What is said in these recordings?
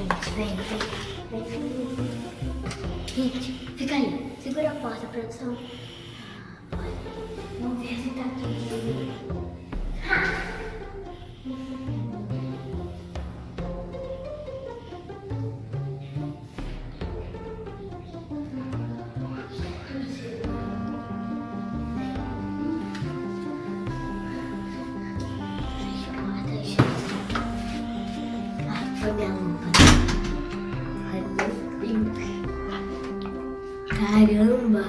gente. Vem, vem, vem. Gente, fica aí. Segura a porta, produção. Vamos ver se tá aqui. Fecha a porta, gente. Ah, foi minha lâmpada. Caramba.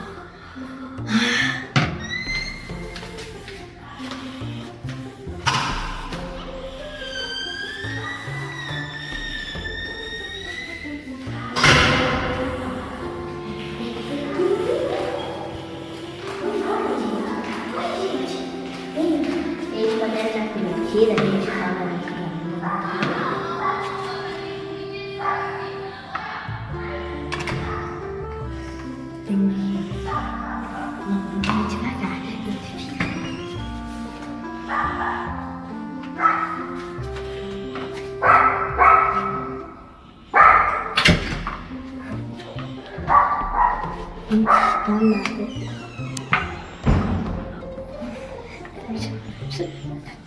Podem estar com mentira, a gente fala Não está nada. Gente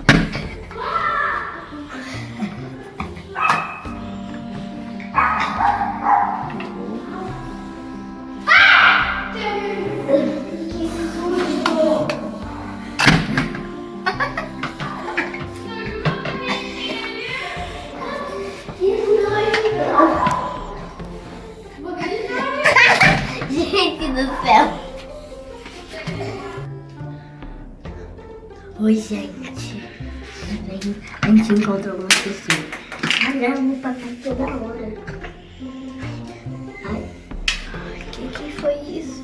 Oi, gente. A gente encontrou uma pessoa. Caramba, papai toda hora. Ai, o que, foi isso?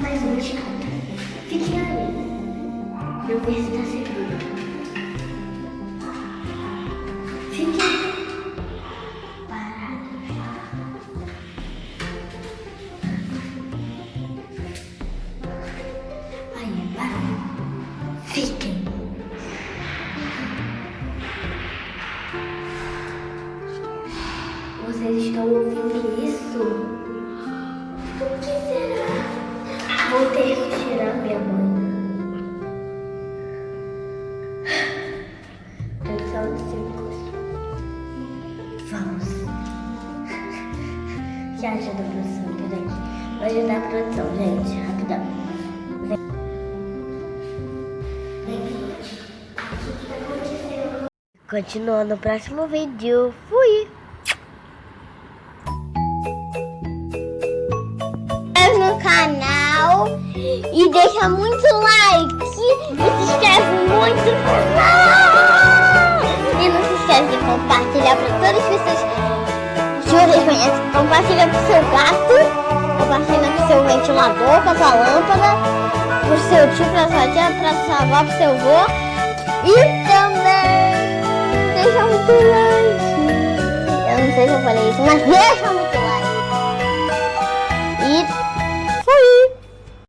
Mais um cada. Fiquem aí. Eu ver se tá seguro. Vocês estão ouvindo isso? O que será? Vou ter que tirar minha mãe. Produção de. Vamos. Que ajuda a produção, peraí. Vou ajudar a produção, gente. Rapidão. Vem. Continuando no próximo vídeo. Fui! no canal e deixa muito like e se inscreve muito e não de compartilhar para todas as pessoas que vocês conhecem. Compartilha pro seu gato compartilha pro seu ventilador pra sua lâmpada pro seu tio, pra sua tia, pra sua avó, pro seu avô e também deixa muito like eu não sei se eu falei isso, mas deixa muito like